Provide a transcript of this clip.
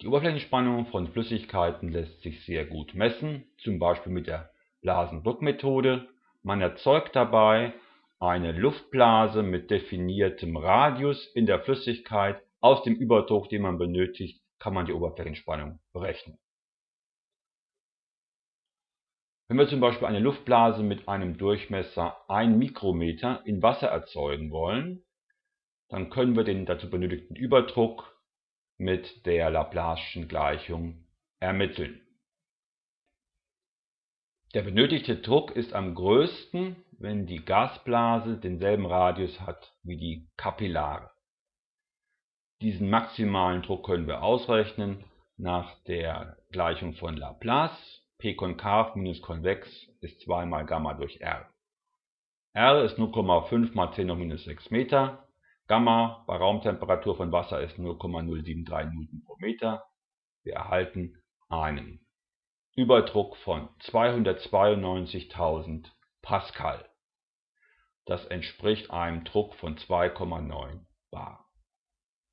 Die Oberflächenspannung von Flüssigkeiten lässt sich sehr gut messen, zum Beispiel mit der Blasendruckmethode. Man erzeugt dabei eine Luftblase mit definiertem Radius in der Flüssigkeit. Aus dem Überdruck, den man benötigt, kann man die Oberflächenspannung berechnen. Wenn wir zum Beispiel eine Luftblase mit einem Durchmesser 1 Mikrometer in Wasser erzeugen wollen, dann können wir den dazu benötigten Überdruck mit der Laplace'schen Gleichung ermitteln. Der benötigte Druck ist am größten, wenn die Gasblase denselben Radius hat wie die Kapillare. Diesen maximalen Druck können wir ausrechnen nach der Gleichung von Laplace P konkav minus konvex ist 2 mal Gamma durch R. R ist 0,5 mal 10 hoch minus 6 Meter. Gamma bei Raumtemperatur von Wasser ist 0,073 Newton pro Meter. Wir erhalten einen Überdruck von 292.000 Pascal. Das entspricht einem Druck von 2,9 bar